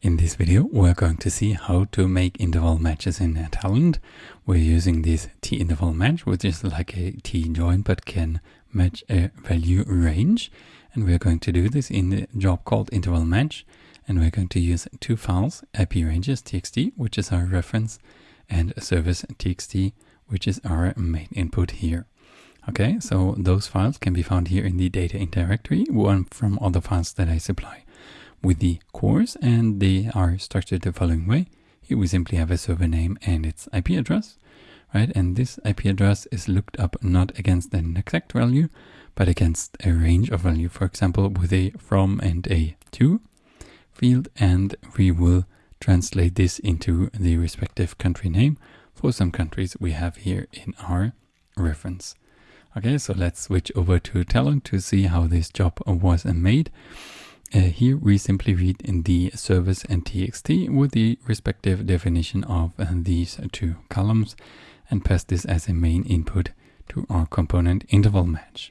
In this video, we're going to see how to make interval matches in Talend. We're using this t-interval match, which is like a t-join, but can match a value range. And we're going to do this in a job called interval match. And we're going to use two files, IP ranges txt, which is our reference, and service txt, which is our main input here. Okay, so those files can be found here in the data in directory, one from other files that I supply with the cores and they are structured the following way. Here we simply have a server name and its IP address, right? And this IP address is looked up not against an exact value, but against a range of value, for example, with a from and a to field. And we will translate this into the respective country name for some countries we have here in our reference. Okay, so let's switch over to Talend to see how this job was made. Uh, here we simply read in the service and txt with the respective definition of uh, these two columns and pass this as a main input to our component interval match.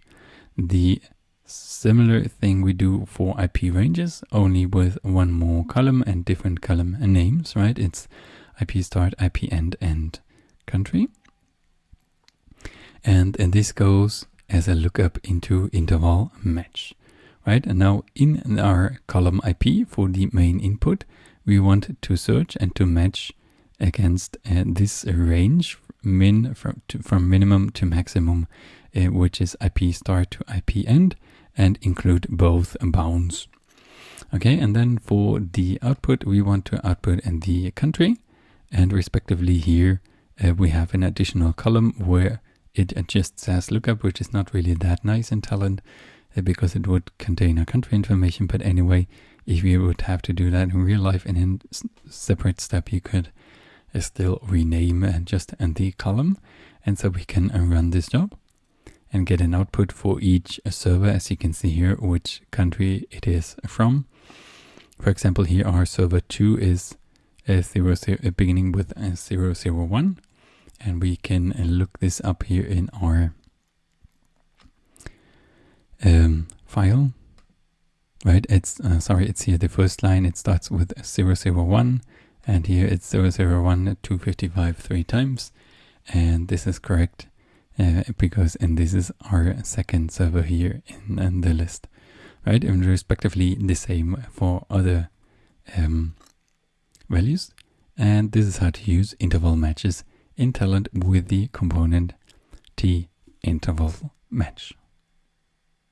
The similar thing we do for IP ranges, only with one more column and different column names, right? It's IP start, IP end, and country. And, and this goes as a lookup into interval match right? And now in our column IP for the main input, we want to search and to match against uh, this range min from, to, from minimum to maximum, uh, which is IP start to IP end and include both bounds. Okay, and then for the output, we want to output in the country and respectively here uh, we have an additional column where it just says lookup, which is not really that nice in Talend because it would contain a country information. But anyway, if you would have to do that in real life in a separate step, you could uh, still rename uh, just the column. And so we can uh, run this job and get an output for each server, as you can see here, which country it is from. For example, here our server 2 is a zero, zero, beginning with a 001 and we can look this up here in our um, file, right? It's, uh, sorry, it's here the first line, it starts with 001 and here it's 001 255 three times. And this is correct uh, because, and this is our second server here in, in the list, right? And respectively the same for other um, values. And this is how to use interval matches in Talend with the component t interval match.